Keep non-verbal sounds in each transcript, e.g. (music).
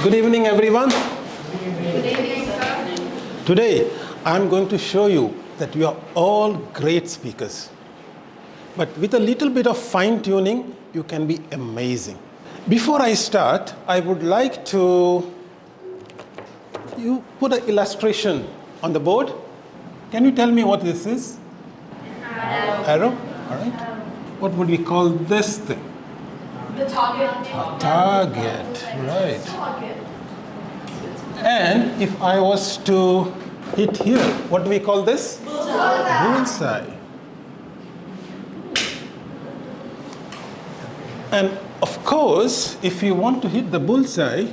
Good evening, everyone. Good evening, sir. Today, I'm going to show you that you are all great speakers. But with a little bit of fine tuning, you can be amazing. Before I start, I would like to you put an illustration on the board. Can you tell me what this is? Arrow. Arrow? All right. What would we call this thing? The target. A target, right. And if I was to hit here, what do we call this? Bullseye. And of course, if you want to hit the bullseye,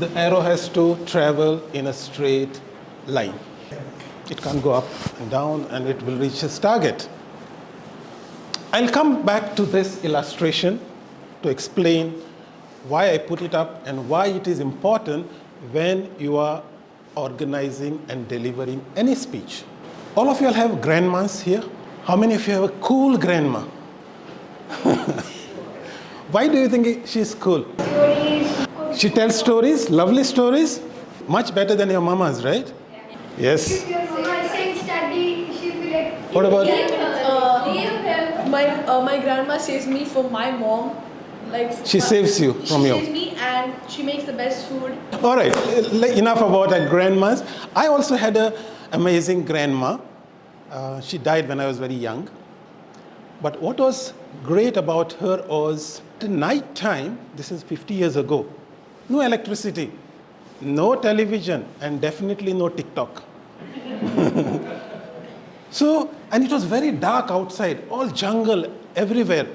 the arrow has to travel in a straight line. It can't go up and down and it will reach its target. I'll come back to this illustration to explain why I put it up and why it is important when you are organizing and delivering any speech. All of you all have grandmas here. How many of you have a cool grandma? (laughs) why do you think she's cool? She tells stories, lovely stories, much better than your mamas, right? Yes. Mama saying study, she'll be like, What about my uh, my grandma saves me from my mom. Like She uh, saves you from you. she your- saves me and she makes the best food. All right, enough about our grandmas. I also had an amazing grandma. Uh, she died when I was very young. But what was great about her was the night time, this is 50 years ago, no electricity, no television, and definitely no TikTok. (laughs) So, and it was very dark outside, all jungle everywhere.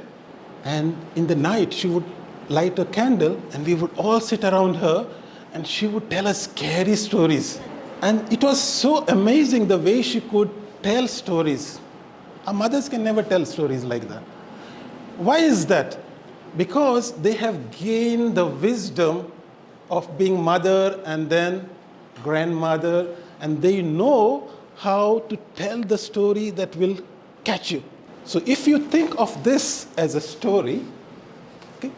And in the night, she would light a candle and we would all sit around her and she would tell us scary stories. And it was so amazing the way she could tell stories. Our mothers can never tell stories like that. Why is that? Because they have gained the wisdom of being mother and then grandmother, and they know how to tell the story that will catch you. So if you think of this as a story, okay,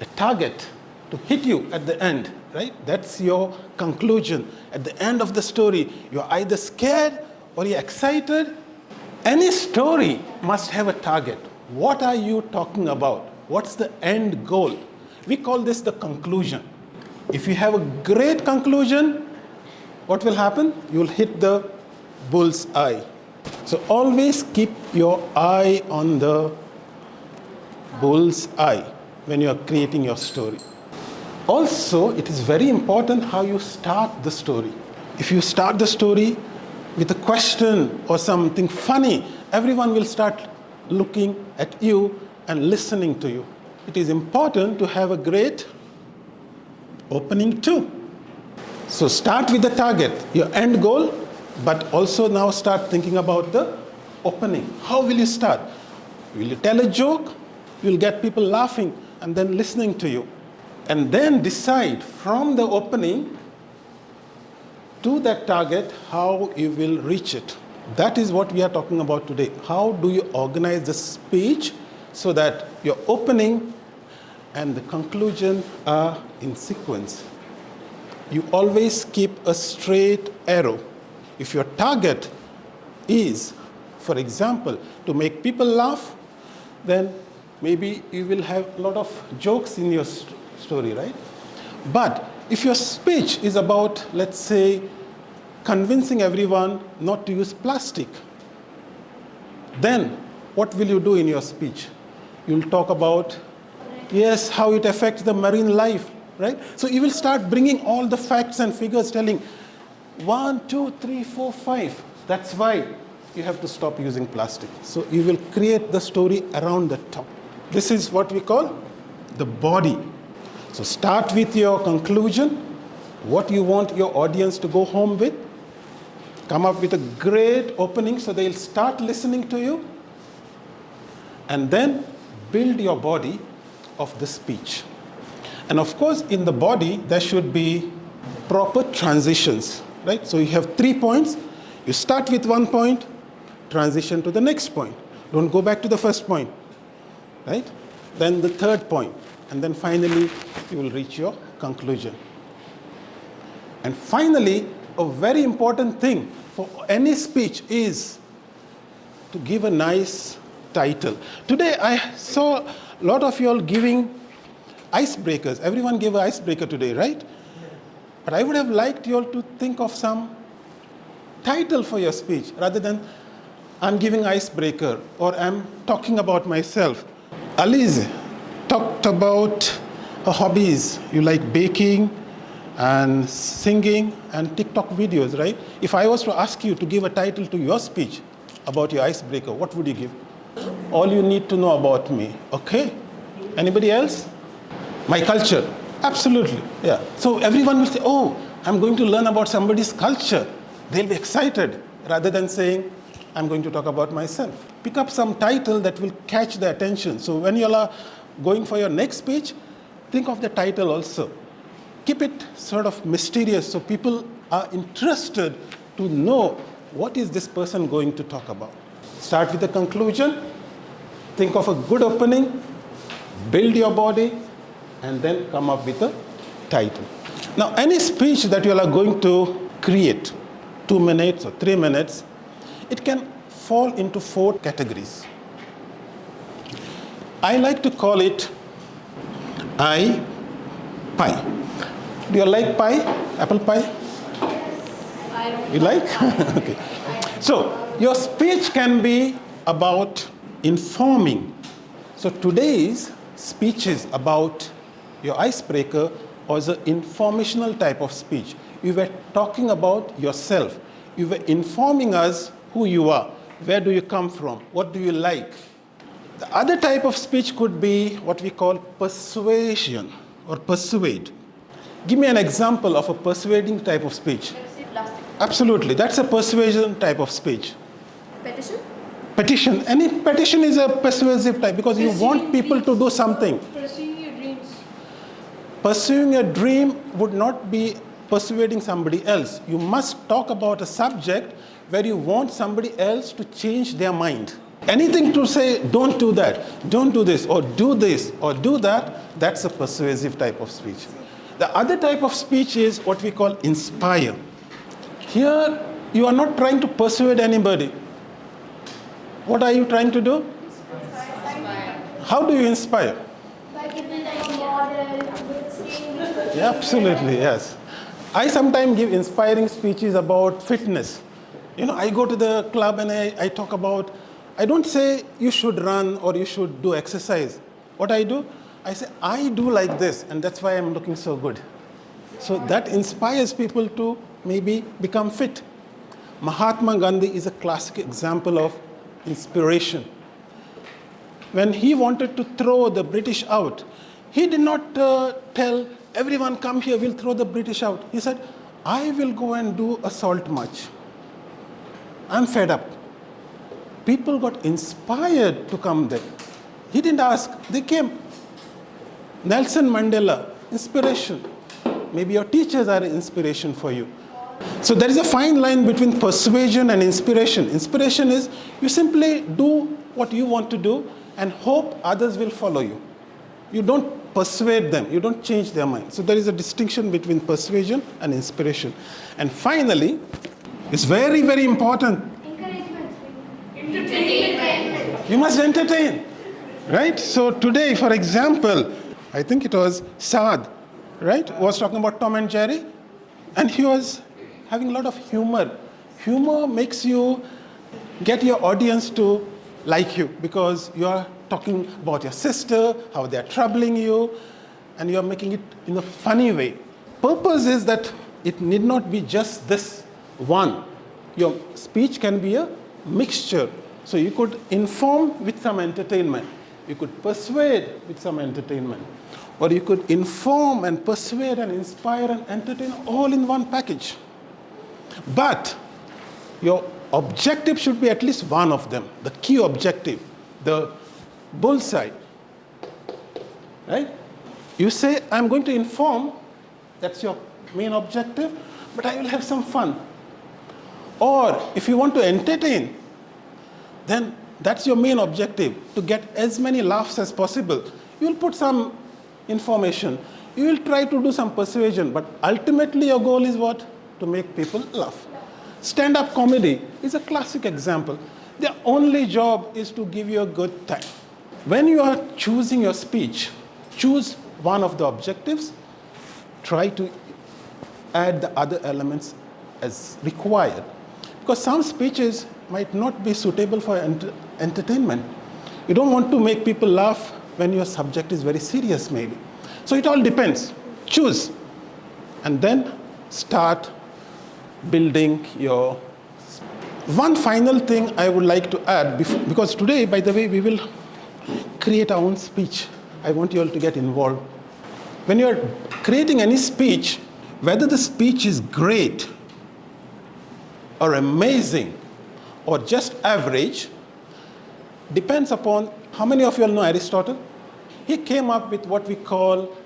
a target to hit you at the end, right? That's your conclusion. At the end of the story, you're either scared or you're excited. Any story must have a target. What are you talking about? What's the end goal? We call this the conclusion. If you have a great conclusion, what will happen? You'll hit the bull's eye. So always keep your eye on the bull's eye when you are creating your story. Also, it is very important how you start the story. If you start the story with a question or something funny, everyone will start looking at you and listening to you. It is important to have a great opening too. So start with the target, your end goal, but also now start thinking about the opening. How will you start? Will you tell a joke? You'll get people laughing and then listening to you. And then decide from the opening to that target how you will reach it. That is what we are talking about today. How do you organize the speech so that your opening and the conclusion are in sequence? You always keep a straight arrow. If your target is, for example, to make people laugh, then maybe you will have a lot of jokes in your st- story, right? But if your speech is about, let's say, convincing everyone not to use plastic, then what will you do in your speech? You'll talk about, yes, how it affects the marine life, right? So you will start bringing all the facts and figures telling one, two, three, four, five. That's why you have to stop using plastic. So you will create the story around the top. This is what we call the body. So start with your conclusion, what you want your audience to go home with. Come up with a great opening so they'll start listening to you. And then build your body of the speech. And of course, in the body, there should be proper transitions, right? So you have three points. You start with one point, transition to the next point. Don't go back to the first point, right? Then the third point, and then finally you will reach your conclusion. And finally, a very important thing for any speech is to give a nice title. Today, I saw a lot of you all giving icebreakers. Everyone gave an icebreaker today, right? But I would have liked you all to think of some title for your speech rather than I'm giving icebreaker or I'm talking about myself. Alize talked about her hobbies. You like baking and singing and TikTok videos, right? If I was to ask you to give a title to your speech about your icebreaker, what would you give? All you need to know about me. Okay? Anybody else? My culture. Absolutely. Yeah. So everyone will say, oh, I'm going to learn about somebody's culture. They'll be excited rather than saying, I'm going to talk about myself. Pick up some title that will catch their attention. So when you are going for your next speech, think of the title also. Keep it sort of mysterious so people are interested to know what is this person going to talk about. Start with the conclusion, think of a good opening, build your body, and then come up with a title. Now, any speech that you are going to create, two minutes or three minutes, it can fall into four categories. I like to call it I pie. Do you like pie? Apple pie? You like? (laughs) okay. So, your speech can be about informing. So, today's speech is about your icebreaker was an informational type of speech. You were talking about yourself. You were informing us who you are. Where do you come from? What do you like? The other type of speech could be what we call persuasion or persuade. Give me an example of a persuading type of speech. Absolutely, that's a persuasion type of speech. Petition? Petition, any petition is a persuasive type because you want people to do something. Pursuing your dreams. Pursuing a dream would not be persuading somebody else. You must talk about a subject where you want somebody else to change their mind. Anything to say, don't do that, don't do this, or do this, or do that, that's a persuasive type of speech. The other type of speech is what we call inspire. Here, you are not trying to persuade anybody. What are you trying to do? How do you inspire? By giving them a model, good saying. Yeah, absolutely, yes. I sometimes give inspiring speeches about fitness. You know, I go to the club and I, I talk about, I don't say you should run or you should do exercise. What I do, I say, I do like this, and that's why I'm looking so good. So that inspires people to maybe become fit. Mahatma Gandhi is a classic example of inspiration. When he wanted to throw the British out, he did not uh, tell everyone come here, we'll throw the British out. He said, I will go and do a salt march. I'm fed up. People got inspired to come there. He didn't ask, they came. Nelson Mandela, inspiration. Maybe your teachers are an inspiration for you. So there is a fine line between persuasion and inspiration. Inspiration is you simply do what you want to do and hope others will follow you. You don't persuade them, you don't change their mind. So there is a distinction between persuasion and inspiration. And finally, it's very, very important. Encouragement. Entertainment. You must entertain, right? So today, for example, I think it was Saad, right, was talking about Tom and Jerry, and he was having a lot of humor. Humor makes you get your audience to like you because you are talking about your sister, how they are troubling you, and you are making it in a funny way. Purpose is that it need not be just this one. Your speech can be a mixture. So you could inform with some entertainment. You could persuade with some entertainment. Or you could inform and persuade and inspire and entertain all in one package. But your objective should be at least one of them, the key objective, the bullseye. Right? You say, I'm going to inform, that's your main objective, but I will have some fun. Or if you want to entertain, then that's your main objective to get as many laughs as possible. You'll put some information. You will try to do some persuasion, but ultimately your goal is what? To make people laugh. Stand up comedy is a classic example. Their only job is to give you a good time. When you are choosing your speech, choose one of the objectives, try to add the other elements as required. Because some speeches might not be suitable for ent- entertainment. You don't want to make people laugh when your subject is very serious, maybe. So it all depends. Choose. And then start building your. One final thing I would like to add, because today, by the way, we will create our own speech. I want you all to get involved. When you're creating any speech, whether the speech is great or amazing or just average, depends upon how many of you all know Aristotle? He came up with what we call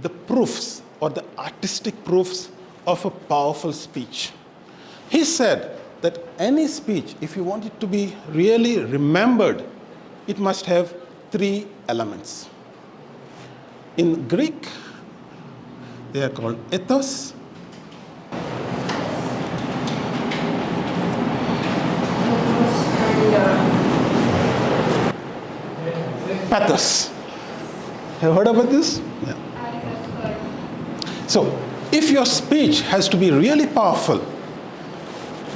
the proofs or the artistic proofs of a powerful speech. He said that any speech, if you want it to be really remembered, it must have three elements. In Greek, they are called ethos, pathos. Have you heard about this? Yeah. So, if your speech has to be really powerful,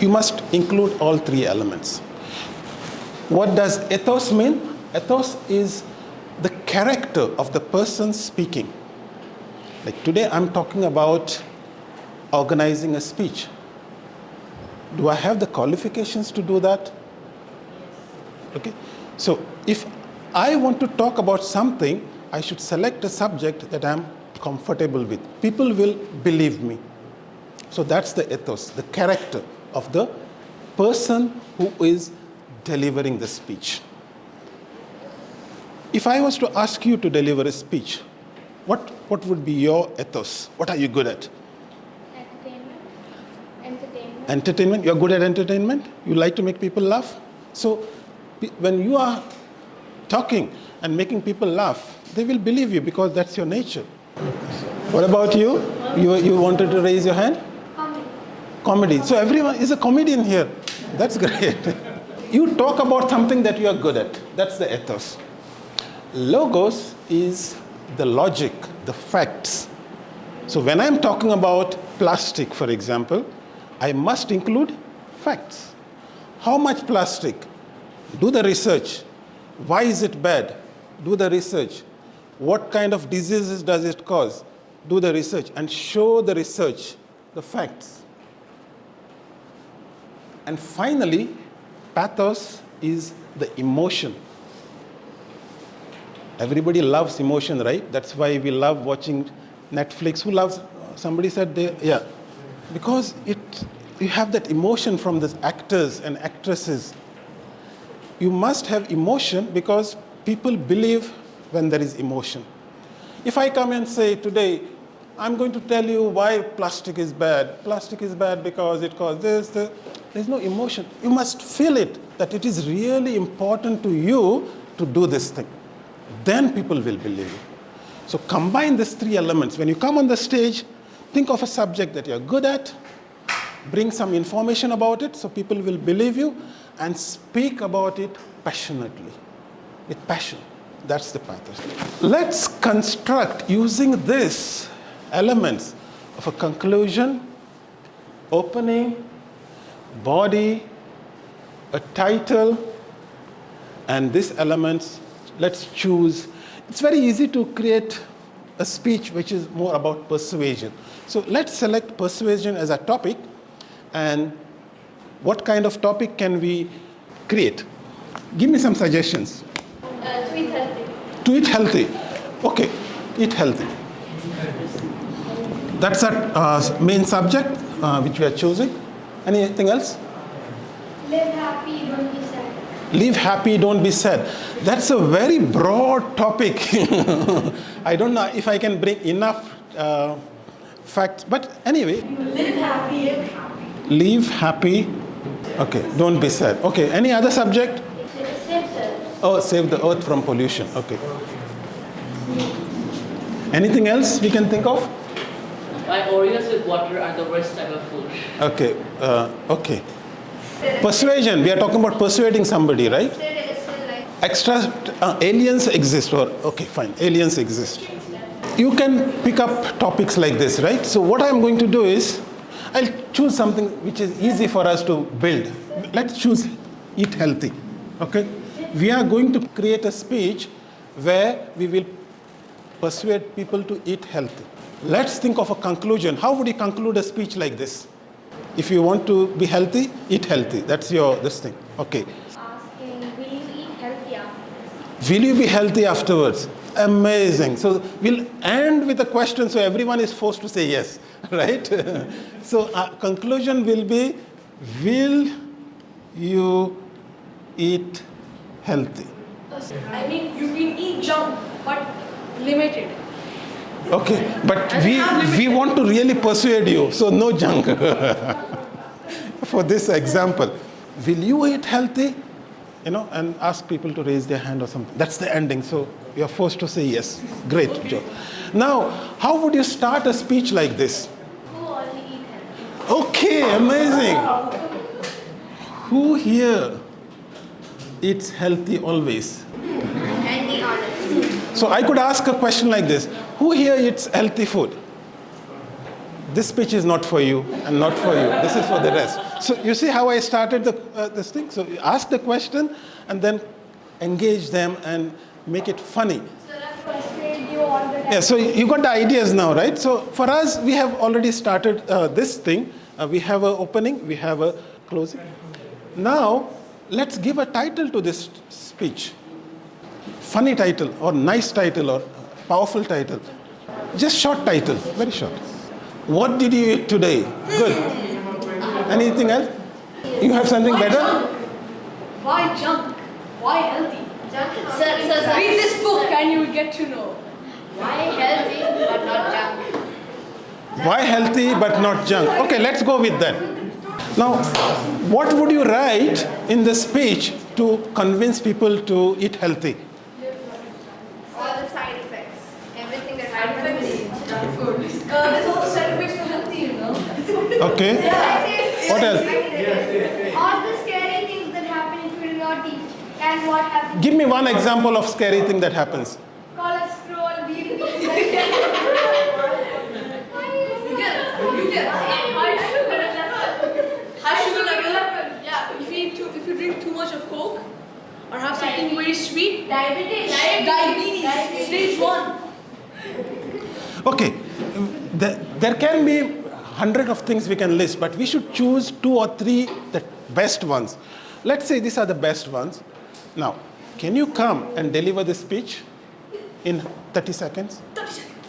you must include all three elements. What does ethos mean? Ethos is the character of the person speaking. Like today, I'm talking about organizing a speech. Do I have the qualifications to do that? Okay? So, if I want to talk about something, I should select a subject that I'm comfortable with. People will believe me. So, that's the ethos, the character of the person who is delivering the speech. If I was to ask you to deliver a speech, what, what would be your ethos? What are you good at? Entertainment. Entertainment. Entertainment? You're good at entertainment? You like to make people laugh? So, when you are talking and making people laugh, they will believe you because that's your nature. What about you? You, you wanted to raise your hand? Comedy. Comedy. So, everyone is a comedian here. That's great. (laughs) you talk about something that you are good at. That's the ethos. Logos is the logic, the facts. So when I'm talking about plastic, for example, I must include facts. How much plastic? Do the research. Why is it bad? Do the research. What kind of diseases does it cause? Do the research and show the research, the facts. And finally, pathos is the emotion. Everybody loves emotion, right? That's why we love watching Netflix. Who loves? Somebody said they, yeah, because it you have that emotion from the actors and actresses. You must have emotion because people believe when there is emotion. If I come and say today, I'm going to tell you why plastic is bad. Plastic is bad because it causes this, this. There's no emotion. You must feel it that it is really important to you to do this thing. Then people will believe you. So combine these three elements. When you come on the stage, think of a subject that you're good at, bring some information about it so people will believe you, and speak about it passionately, with passion. That's the path. Let's construct using these elements of a conclusion, opening, body, a title, and these elements, let's choose. It's very easy to create a speech which is more about persuasion. So let's select persuasion as a topic and what kind of topic can we create? Give me some suggestions. Uh, tweet healthy. To eat healthy. Okay, eat healthy. That's our uh, main subject uh, which we are choosing. Anything else? Live happy, don't. Live happy, don't be sad. That's a very broad topic. (laughs) I don't know if I can bring enough uh, facts, but anyway, Live happy. Live happy. live happy. Okay, don't be sad. Okay, any other subject? Save the Oh, save the earth from pollution. Okay. Anything else we can think of? Why Oreos with water are the worst type of food? Okay, uh, okay. Persuasion, we are talking about persuading somebody, right? Extra uh, aliens exist, or okay, fine, aliens exist. You can pick up topics like this, right? So, what I'm going to do is I'll choose something which is easy for us to build. Let's choose eat healthy, okay? We are going to create a speech where we will persuade people to eat healthy. Let's think of a conclusion. How would you conclude a speech like this? If you want to be healthy, eat healthy. That's your this thing. Okay. Asking, will you eat healthy after? Will you be healthy afterwards? Amazing. So we'll end with a question so everyone is forced to say yes, (laughs) right? (laughs) so our conclusion will be Will you eat healthy? I mean, you can eat junk, but limited. Okay, but we, we want to really persuade you, so no junk. (laughs) For this example, will you eat healthy? You know, and ask people to raise their hand or something. That's the ending, so you're forced to say yes. Great, Joe. Now, how would you start a speech like this? Who only eat healthy? Okay, amazing. Who here eats healthy always? and be honest. So I could ask a question like this Who here eats healthy food? This speech is not for you and not for you. This is for the rest. So you see how I started the, uh, this thing? So you ask the question and then engage them and make it funny. Persuade you on the Yeah, so you got the ideas now, right? So for us, we have already started uh, this thing. Uh, we have an opening, we have a closing. Now, let's give a title to this speech. Funny title, or nice title, or powerful title. Just short title, very short. What did you eat today? Good. Anything else? You have something Why better? junk? Why junk? Why healthy? Junk sir, sir, sir. Read this book and you will get to know. Why healthy but not junk? Why healthy but not junk? Okay, let's go with that. Now, what would you write in the speech to convince people to eat healthy? All the side effects. Everything that happens. Uh, there's also side effects for healthy, you know. Okay. What else? All the scary things that happen if you do not eat. And what happens? Give me one example of scary thing that happens. Cholesterol, BP. You get, high (laughs) sugar. High sugar level. Yeah, if you if you drink too much of Coke or have something very sweet, Diabetes. diabetes, stage one. Okay, there, there can be hundred of things we can list, but we should choose two or three the best ones. Let's say these are the best ones. Now, can you come and deliver the speech in 30 seconds? 30 seconds.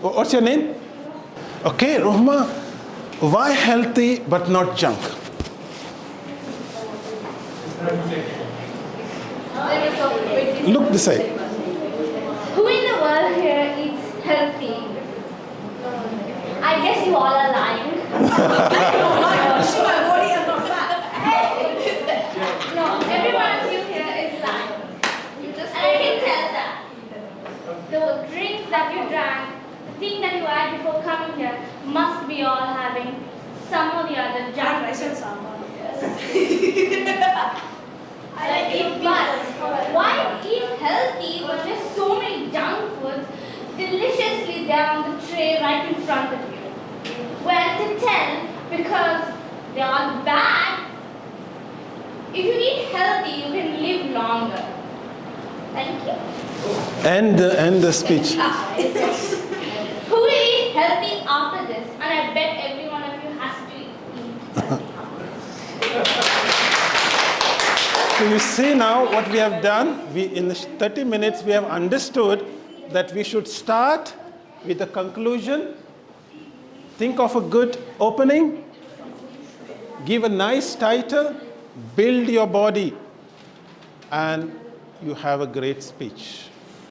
What's your name? Okay, Rohma, why healthy but not junk? Look this side. Who in the world here eats healthy? I guess you all are lying. You see my body, I'm not fat. No, every one of you here is lying. You just And I can tell that. The drink that you drank, the thing that you had before coming here, must be all having some or the other Junk junk. rice and sambar. I (laughs) (laughs) like it, but why eat healthy when there's so many junk foods deliciously down the tray right in front of you? Well, to tell because they are bad. If you eat healthy, you can live longer. Thank you. End the, end the speech. (laughs) Who will eat healthy after this? And I bet every one of you has to eat. So you see now what we have done. We in 30 minutes we have understood that we should start with the conclusion. Think of a good opening. Give a nice title. Build your body, and you have a great speech.